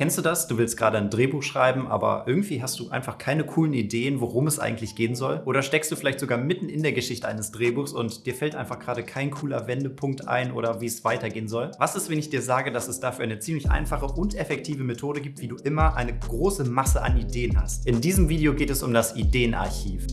Kennst du das? Du willst gerade ein Drehbuch schreiben, aber irgendwie hast du einfach keine coolen Ideen, worum es eigentlich gehen soll? Oder steckst du vielleicht sogar mitten in der Geschichte eines Drehbuchs und dir fällt einfach gerade kein cooler Wendepunkt ein oder wie es weitergehen soll? Was ist, wenn ich dir sage, dass es dafür eine ziemlich einfache und effektive Methode gibt, wie du immer eine große Masse an Ideen hast? In diesem Video geht es um das Ideenarchiv.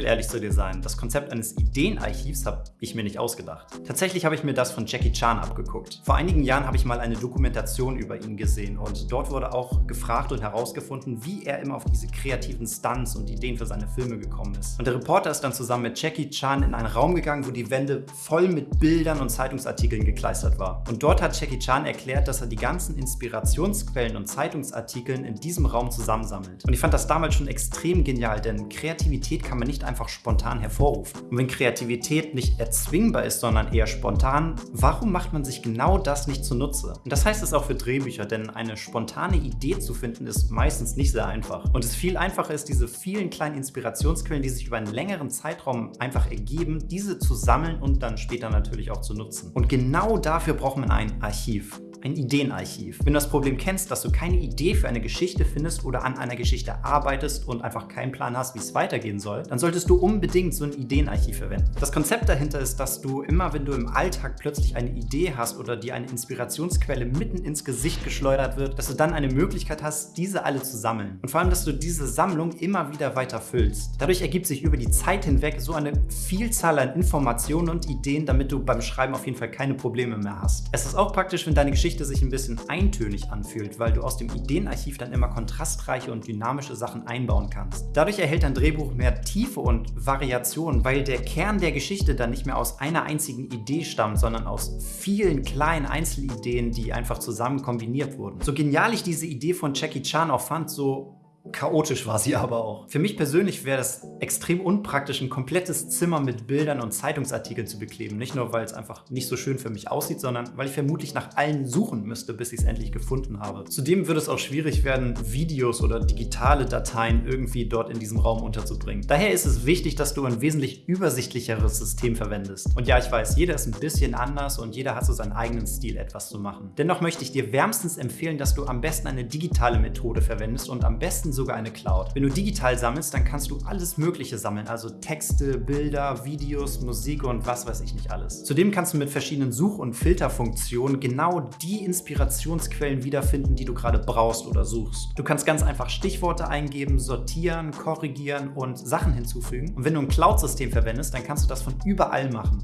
Will ehrlich zu dir sein, das Konzept eines Ideenarchivs habe ich mir nicht ausgedacht. Tatsächlich habe ich mir das von Jackie Chan abgeguckt. Vor einigen Jahren habe ich mal eine Dokumentation über ihn gesehen und dort wurde auch gefragt und herausgefunden, wie er immer auf diese kreativen Stunts und Ideen für seine Filme gekommen ist. Und der Reporter ist dann zusammen mit Jackie Chan in einen Raum gegangen, wo die Wände voll mit Bildern und Zeitungsartikeln gekleistert war. Und dort hat Jackie Chan erklärt, dass er die ganzen Inspirationsquellen und Zeitungsartikeln in diesem Raum zusammensammelt. Und ich fand das damals schon extrem genial, denn Kreativität kann man nicht nicht einfach spontan hervorrufen. Und wenn Kreativität nicht erzwingbar ist, sondern eher spontan, warum macht man sich genau das nicht zunutze? Und das heißt es auch für Drehbücher, denn eine spontane Idee zu finden ist meistens nicht sehr einfach. Und es viel einfacher ist, diese vielen kleinen Inspirationsquellen, die sich über einen längeren Zeitraum einfach ergeben, diese zu sammeln und dann später natürlich auch zu nutzen. Und genau dafür braucht man ein Archiv ein Ideenarchiv. Wenn du das Problem kennst, dass du keine Idee für eine Geschichte findest oder an einer Geschichte arbeitest und einfach keinen Plan hast, wie es weitergehen soll, dann solltest du unbedingt so ein Ideenarchiv verwenden. Das Konzept dahinter ist, dass du immer, wenn du im Alltag plötzlich eine Idee hast oder dir eine Inspirationsquelle mitten ins Gesicht geschleudert wird, dass du dann eine Möglichkeit hast, diese alle zu sammeln. Und vor allem, dass du diese Sammlung immer wieder weiter füllst. Dadurch ergibt sich über die Zeit hinweg so eine Vielzahl an Informationen und Ideen, damit du beim Schreiben auf jeden Fall keine Probleme mehr hast. Es ist auch praktisch, wenn deine Geschichte Geschichte sich ein bisschen eintönig anfühlt, weil du aus dem Ideenarchiv dann immer kontrastreiche und dynamische Sachen einbauen kannst. Dadurch erhält dein Drehbuch mehr Tiefe und Variation, weil der Kern der Geschichte dann nicht mehr aus einer einzigen Idee stammt, sondern aus vielen kleinen Einzelideen, die einfach zusammen kombiniert wurden. So genial ich diese Idee von Jackie Chan auch fand, so Chaotisch war sie aber auch. Für mich persönlich wäre es extrem unpraktisch, ein komplettes Zimmer mit Bildern und Zeitungsartikeln zu bekleben. Nicht nur, weil es einfach nicht so schön für mich aussieht, sondern weil ich vermutlich nach allen suchen müsste, bis ich es endlich gefunden habe. Zudem würde es auch schwierig werden, Videos oder digitale Dateien irgendwie dort in diesem Raum unterzubringen. Daher ist es wichtig, dass du ein wesentlich übersichtlicheres System verwendest. Und ja, ich weiß, jeder ist ein bisschen anders und jeder hat so seinen eigenen Stil, etwas zu machen. Dennoch möchte ich dir wärmstens empfehlen, dass du am besten eine digitale Methode verwendest und am besten so sogar eine Cloud. Wenn du digital sammelst, dann kannst du alles mögliche sammeln, also Texte, Bilder, Videos, Musik und was weiß ich nicht alles. Zudem kannst du mit verschiedenen Such- und Filterfunktionen genau die Inspirationsquellen wiederfinden, die du gerade brauchst oder suchst. Du kannst ganz einfach Stichworte eingeben, sortieren, korrigieren und Sachen hinzufügen. Und wenn du ein Cloud-System verwendest, dann kannst du das von überall machen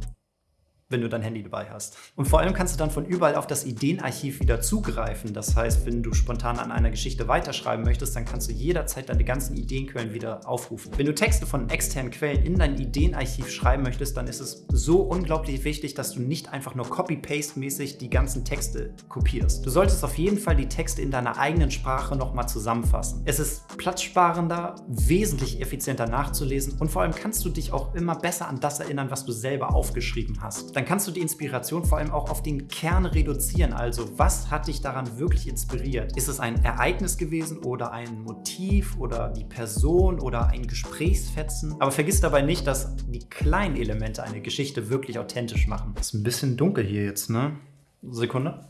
wenn du dein Handy dabei hast. Und vor allem kannst du dann von überall auf das Ideenarchiv wieder zugreifen. Das heißt, wenn du spontan an einer Geschichte weiterschreiben möchtest, dann kannst du jederzeit deine ganzen Ideenquellen wieder aufrufen. Wenn du Texte von externen Quellen in dein Ideenarchiv schreiben möchtest, dann ist es so unglaublich wichtig, dass du nicht einfach nur Copy-Paste-mäßig die ganzen Texte kopierst. Du solltest auf jeden Fall die Texte in deiner eigenen Sprache nochmal zusammenfassen. Es ist platzsparender, wesentlich effizienter nachzulesen und vor allem kannst du dich auch immer besser an das erinnern, was du selber aufgeschrieben hast dann kannst du die Inspiration vor allem auch auf den Kern reduzieren. Also was hat dich daran wirklich inspiriert? Ist es ein Ereignis gewesen oder ein Motiv oder die Person oder ein Gesprächsfetzen? Aber vergiss dabei nicht, dass die kleinen Elemente eine Geschichte wirklich authentisch machen. Ist ein bisschen dunkel hier jetzt, ne? Sekunde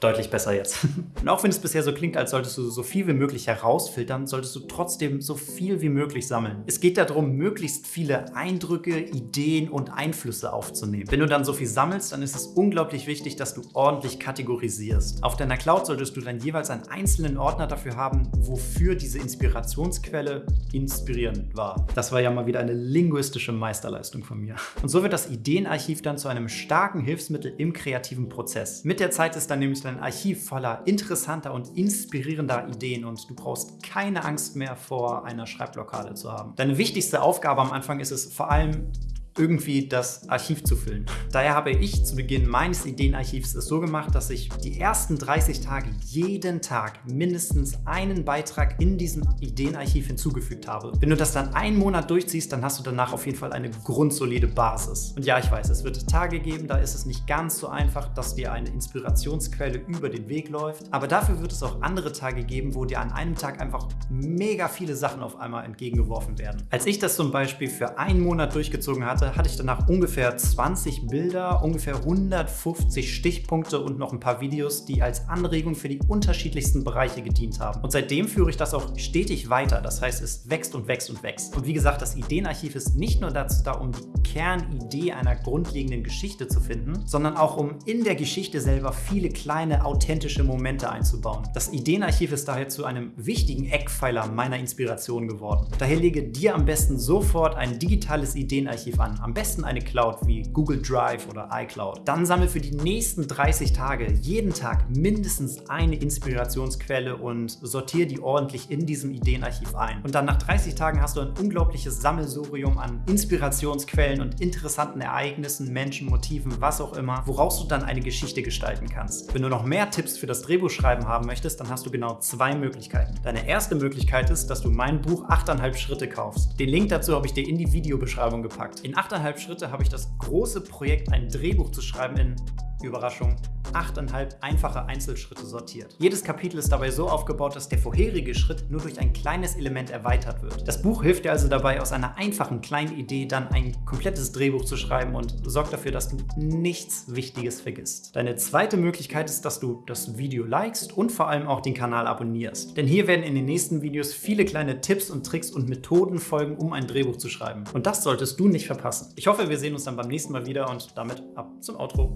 deutlich besser jetzt. Und auch wenn es bisher so klingt, als solltest du so viel wie möglich herausfiltern, solltest du trotzdem so viel wie möglich sammeln. Es geht darum, möglichst viele Eindrücke, Ideen und Einflüsse aufzunehmen. Wenn du dann so viel sammelst, dann ist es unglaublich wichtig, dass du ordentlich kategorisierst. Auf deiner Cloud solltest du dann jeweils einen einzelnen Ordner dafür haben, wofür diese Inspirationsquelle inspirierend war. Das war ja mal wieder eine linguistische Meisterleistung von mir. Und so wird das Ideenarchiv dann zu einem starken Hilfsmittel im kreativen Prozess. Mit der Zeit ist dann nämlich ein Archiv voller interessanter und inspirierender Ideen und du brauchst keine Angst mehr vor einer Schreibblockade zu haben. Deine wichtigste Aufgabe am Anfang ist es vor allem, irgendwie das Archiv zu füllen. Daher habe ich zu Beginn meines Ideenarchivs es so gemacht, dass ich die ersten 30 Tage jeden Tag mindestens einen Beitrag in diesem Ideenarchiv hinzugefügt habe. Wenn du das dann einen Monat durchziehst, dann hast du danach auf jeden Fall eine grundsolide Basis. Und ja, ich weiß, es wird Tage geben, da ist es nicht ganz so einfach, dass dir eine Inspirationsquelle über den Weg läuft. Aber dafür wird es auch andere Tage geben, wo dir an einem Tag einfach mega viele Sachen auf einmal entgegengeworfen werden. Als ich das zum Beispiel für einen Monat durchgezogen hatte, hatte ich danach ungefähr 20 Bilder, ungefähr 150 Stichpunkte und noch ein paar Videos, die als Anregung für die unterschiedlichsten Bereiche gedient haben. Und seitdem führe ich das auch stetig weiter. Das heißt, es wächst und wächst und wächst. Und wie gesagt, das Ideenarchiv ist nicht nur dazu da, um die Kernidee einer grundlegenden Geschichte zu finden, sondern auch um in der Geschichte selber viele kleine, authentische Momente einzubauen. Das Ideenarchiv ist daher zu einem wichtigen Eckpfeiler meiner Inspiration geworden. Daher lege dir am besten sofort ein digitales Ideenarchiv an. Am besten eine Cloud wie Google Drive oder iCloud. Dann sammle für die nächsten 30 Tage jeden Tag mindestens eine Inspirationsquelle und sortiere die ordentlich in diesem Ideenarchiv ein. Und dann nach 30 Tagen hast du ein unglaubliches Sammelsurium an Inspirationsquellen und interessanten Ereignissen, Menschen, Motiven, was auch immer, woraus du dann eine Geschichte gestalten kannst. Wenn du noch mehr Tipps für das Drehbuchschreiben haben möchtest, dann hast du genau zwei Möglichkeiten. Deine erste Möglichkeit ist, dass du mein Buch 8,5 Schritte kaufst. Den Link dazu habe ich dir in die Videobeschreibung gepackt. In 8,5 Schritte habe ich das große Projekt, ein Drehbuch zu schreiben, in Überraschung, achteinhalb einfache Einzelschritte sortiert. Jedes Kapitel ist dabei so aufgebaut, dass der vorherige Schritt nur durch ein kleines Element erweitert wird. Das Buch hilft dir also dabei, aus einer einfachen kleinen Idee dann ein komplettes Drehbuch zu schreiben und sorgt dafür, dass du nichts Wichtiges vergisst. Deine zweite Möglichkeit ist, dass du das Video likest und vor allem auch den Kanal abonnierst. Denn hier werden in den nächsten Videos viele kleine Tipps und Tricks und Methoden folgen, um ein Drehbuch zu schreiben. Und das solltest du nicht verpassen. Ich hoffe, wir sehen uns dann beim nächsten Mal wieder und damit ab zum Outro.